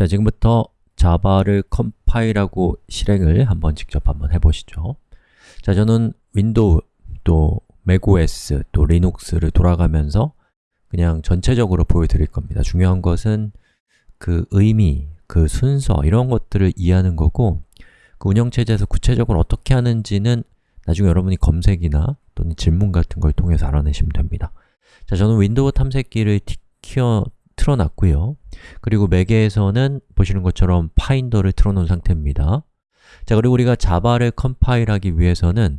자, 지금부터 자바를 컴파일하고 실행을 한번 직접 한번 해보시죠. 자, 저는 윈도우, 또 맥OS, 또 리눅스를 돌아가면서 그냥 전체적으로 보여드릴 겁니다. 중요한 것은 그 의미, 그 순서, 이런 것들을 이해하는 거고 그 운영체제에서 구체적으로 어떻게 하는지는 나중에 여러분이 검색이나 또는 질문 같은 걸 통해서 알아내시면 됩니다. 자, 저는 윈도우 탐색기를 키워 틀어놨고요. 그리고 맥에서는 보시는 것처럼 파인더를 틀어놓은 상태입니다. 자, 그리고 우리가 자바를 컴파일하기 위해서는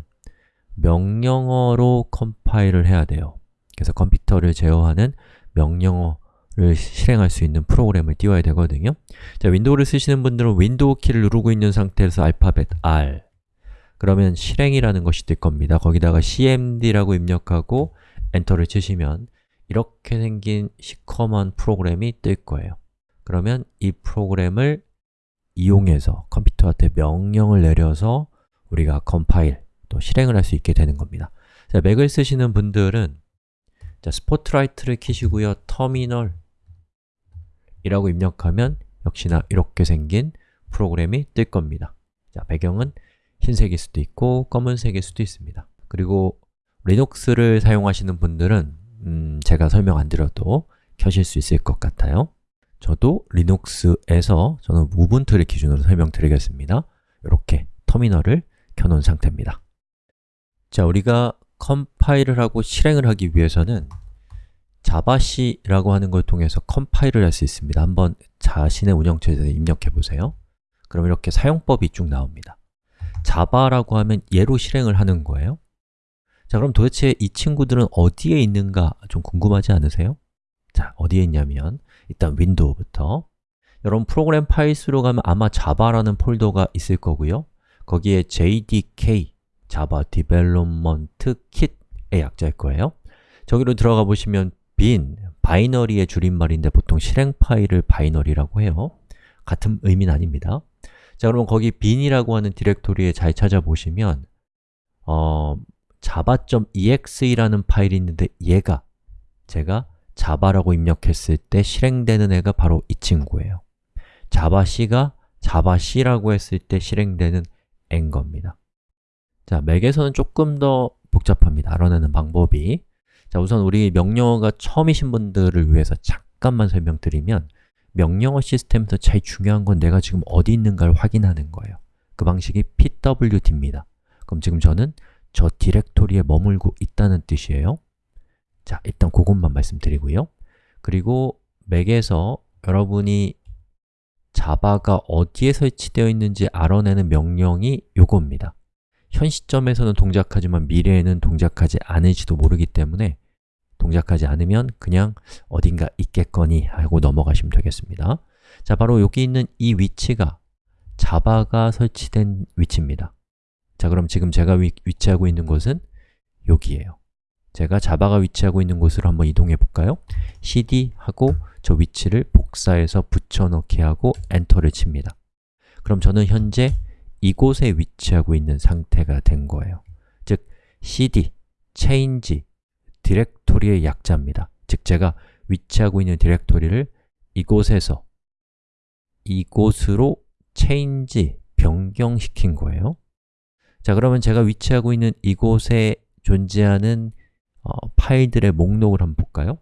명령어로 컴파일을 해야 돼요. 그래서 컴퓨터를 제어하는 명령어를 실행할 수 있는 프로그램을 띄워야 되거든요. 자, 윈도우를 쓰시는 분들은 윈도우 키를 누르고 있는 상태에서 알파벳 R. 그러면 실행이라는 것이 뜰 겁니다. 거기다가 cmd라고 입력하고 엔터를 치시면 이렇게 생긴 시커먼 프로그램이 뜰 거예요. 그러면 이 프로그램을 이용해서 컴퓨터한테 명령을 내려서 우리가 컴파일, 또 실행을 할 수 있게 되는 겁니다. 자, 맥을 쓰시는 분들은 자, 스포트라이트를 키시고요. 터미널 이라고 입력하면 역시나 이렇게 생긴 프로그램이 뜰 겁니다. 자, 배경은 흰색일 수도 있고 검은색일 수도 있습니다. 그리고 리눅스를 사용하시는 분들은 음, 제가 설명 안 드려도 켜실 수 있을 것 같아요. 저도 리눅스에서 저는 우분투를 기준으로 설명드리겠습니다. 이렇게 터미널을 켜놓은 상태입니다. 자, 우리가 컴파일을 하고 실행을 하기 위해서는 javac라고 하는 걸 통해서 컴파일을 할 수 있습니다. 한번 자신의 운영체제에 입력해 보세요. 그럼 이렇게 사용법이 쭉 나옵니다. 자바라고 하면 얘로 실행을 하는 거예요 자, 그럼 도대체 이 친구들은 어디에 있는가 좀 궁금하지 않으세요? 자, 어디에 있냐면 일단 윈도우부터. 여러분 Program Files로 가면 아마 자바라는 폴더가 있을 거고요. 거기에 JDK, Java Development Kit의 약자일 거예요. 저기로 들어가 보시면 bin, 바이너리의 줄임말인데 보통 실행 파일을 바이너리라고 해요. 같은 의미는 아닙니다. 자, 그러면 거기 bin이라고 하는 디렉토리에 잘 찾아보시면 어, java.exe라는 파일이 있는데 얘가 제가 java라고 입력했을 때 실행되는 애가 바로 이 친구예요. javac가 javac라고 했을 때 실행되는 애인 겁니다. 자, 맥에서는 조금 더 복잡합니다. 알아내는 방법이. 자, 우선 우리 명령어가 처음이신 분들을 위해서 잠깐만 설명드리면 명령어 시스템에서 제일 중요한 건 내가 지금 어디 있는가를 확인하는 거예요. 그 방식이 pwd입니다. 그럼 지금 저는 저 디렉토리에 머물고 있다는 뜻이에요. 자, 일단 그것만 말씀드리고요. 그리고 맥에서 여러분이 자바가 어디에 설치되어 있는지 알아내는 명령이 요겁니다. 현 시점에서는 동작하지만 미래에는 동작하지 않을지도 모르기 때문에 동작하지 않으면 그냥 어딘가 있겠거니 하고 넘어가시면 되겠습니다. 자, 바로 여기 있는 이 위치가 자바가 설치된 위치입니다 자, 그럼 지금 제가 위, 치하고 있는 곳은 여기에요. 제가 자바가 위치하고 있는 곳으로 한번 이동해 볼까요? cd 하고 저 위치를 복사해서 붙여넣기 하고 엔터를 칩니다. 그럼 저는 현재 이곳에 위치하고 있는 상태가 된 거예요. 즉, cd, change, 디렉토리의 약자입니다. 즉, 제가 위치하고 있는 디렉토리를 이곳에서 이곳으로 change, 변경시킨 거예요 자, 그러면 제가 위치하고 있는 이곳에 존재하는 어, 파일들의 목록을 한번 볼까요?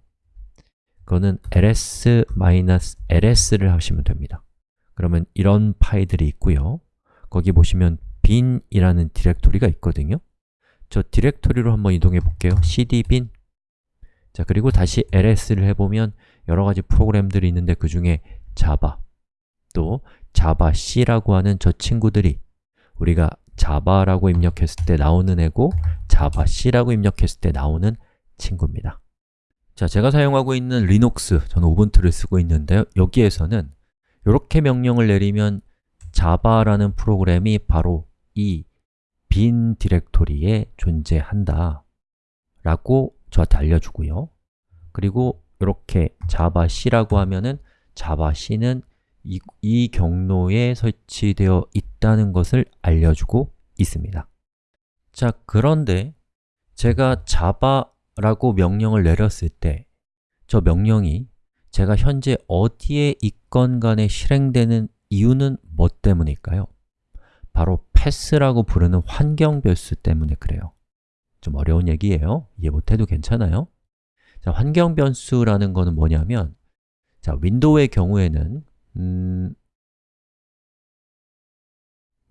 그거는 ls-ls를 하시면 됩니다. 그러면 이런 파일들이 있고요. 거기 보시면 bin이라는 디렉토리가 있거든요. 저 디렉토리로 한번 이동해 볼게요. cd bin 자, 그리고 다시 ls를 해보면 여러 가지 프로그램들이 있는데 그 중에 java, 또 javac라고 하는 저 친구들이 우리가 java라고 입력했을 때 나오는 애고 javac라고 입력했을 때 나오는 친구입니다. 자, 제가 사용하고 있는 리눅스, 저는 우분투를 쓰고 있는데요 여기에서는 이렇게 명령을 내리면 java라는 프로그램이 바로 이 빈 디렉토리에 존재한다 라고 저한테 알려주고요. 그리고 이렇게 javac라고 하면은 javac는 이, 이 경로에 설치되어 있다는 것을 알려주고 있습니다. 자, 그런데 제가 java라고 명령을 내렸을 때 저 명령이 제가 현재 어디에 있건 간에 실행되는 이유는 뭐 때문일까요? 바로 패스라고 부르는 환경 변수 때문에 그래요. 좀 어려운 얘기예요. 이해 못해도 괜찮아요? 자, 환경 변수라는 거는 뭐냐면 자, 윈도우의 경우에는 음,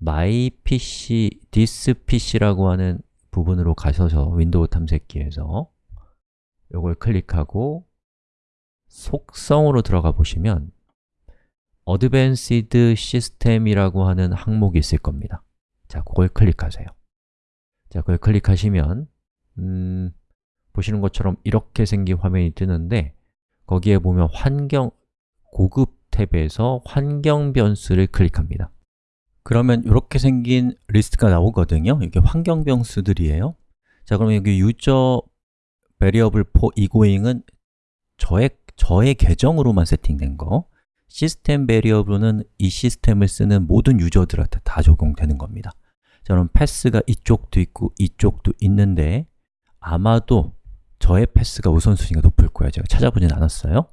my pc, this pc라고 하는 부분으로 가셔서 윈도우 탐색기에서 이걸 클릭하고 속성으로 들어가 보시면 Advanced System이라고 하는 항목이 있을 겁니다. 자, 그걸 클릭하세요. 자, 그걸 클릭하시면 음, 보시는 것처럼 이렇게 생긴 화면이 뜨는데 거기에 보면 환경, 고급 탭에서 환경 변수를 클릭합니다. 그러면 이렇게 생긴 리스트가 나오거든요. 이게 환경 변수들이에요. 자, 그러면 여기 user variable for egoing은 저의, 저의 계정으로만 세팅된 거. system variable은 이 시스템을 쓰는 모든 유저들한테 다 적용되는 겁니다. 자, 그럼 path가 이쪽도 있고 이쪽도 있는데 아마도 저의 path가 우선순위가 높을 거예요. 제가 찾아보진 않았어요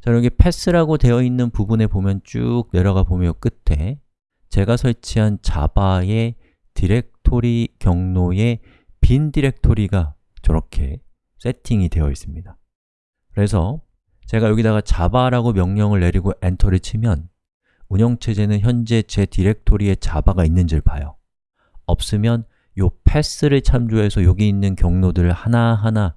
자, 여기 path라고 되어 있는 부분에 보면 쭉 내려가 보면 끝에 제가 설치한 자바의 디렉토리 경로에 bin 디렉토리가 저렇게 세팅이 되어 있습니다. 그래서 제가 여기다가 자바라고 명령을 내리고 엔터를 치면 운영체제는 현재 제 디렉토리에 자바가 있는지를 봐요. 없으면 요 path를 참조해서 여기 있는 경로들을 하나하나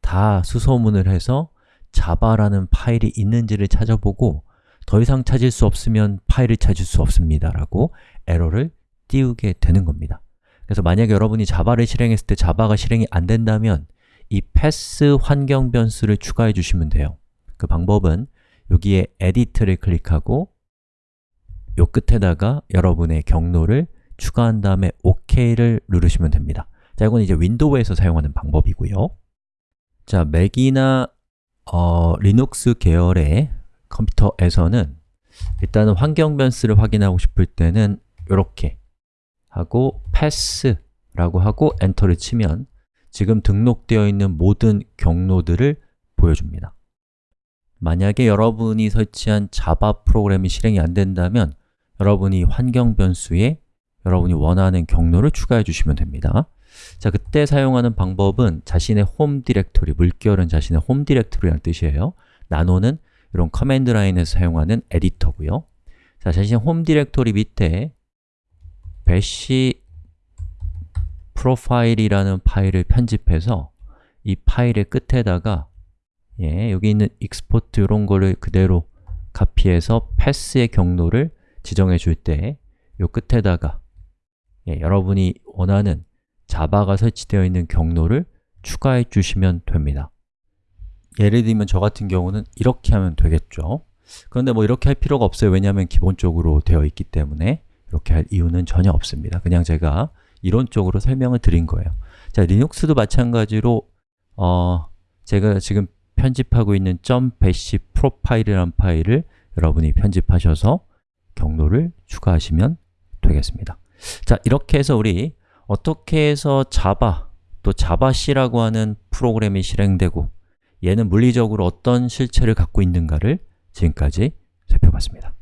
다 수소문을 해서 자바라는 파일이 있는지를 찾아보고 더 이상 찾을 수 없으면 파일을 찾을 수 없습니다 라고 에러를 띄우게 되는 겁니다. 그래서 만약에 여러분이 자바를 실행했을 때 자바가 실행이 안 된다면 이 path 환경 변수를 추가해 주시면 돼요. 그 방법은 여기에 Edit를 클릭하고 요 끝에다가 여러분의 경로를 추가한 다음에 OK를 누르시면 됩니다. 자, 이건 이제 윈도우에서 사용하는 방법이고요. 자, 맥이나 어, 리눅스 계열의 컴퓨터에서는 일단은 환경 변수를 확인하고 싶을 때는 이렇게 하고 path라고 하고 엔터를 치면 지금 등록되어 있는 모든 경로들을 보여줍니다. 만약에 여러분이 설치한 자바 프로그램이 실행이 안 된다면 여러분이 환경 변수에 여러분이 원하는 경로를 추가해 주시면 됩니다 자, 그때 사용하는 방법은 자신의 홈 디렉토리, 물결은 자신의 홈 디렉토리라는 뜻이에요. nano는 이런 command line에서 사용하는 에디터고요. 자, 자신의 홈 디렉토리 밑에 bash profile이라는 파일을 편집해서 이 파일의 끝에다가 예, 여기 있는 export 이런 거를 그대로 카피해서 패스의 경로를 지정해 줄 때 이 끝에다가 예, 여러분이 원하는 자바가 설치되어 있는 경로를 추가해 주시면 됩니다. 예를 들면 저 같은 경우는 이렇게 하면 되겠죠. 그런데 뭐 이렇게 할 필요가 없어요. 왜냐하면 기본적으로 되어 있기 때문에 이렇게 할 이유는 전혀 없습니다. 그냥 제가 이론적으로 설명을 드린 거예요. 자, 리눅스도 마찬가지로 어, 제가 지금 편집하고 있는 .bash profile이라는 파일을 여러분이 편집하셔서 경로를 추가하시면 되겠습니다. 자, 이렇게 해서 우리 어떻게 해서 자바, 또 자바C라고 하는 프로그램이 실행되고 얘는 물리적으로 어떤 실체를 갖고 있는가를 지금까지 살펴봤습니다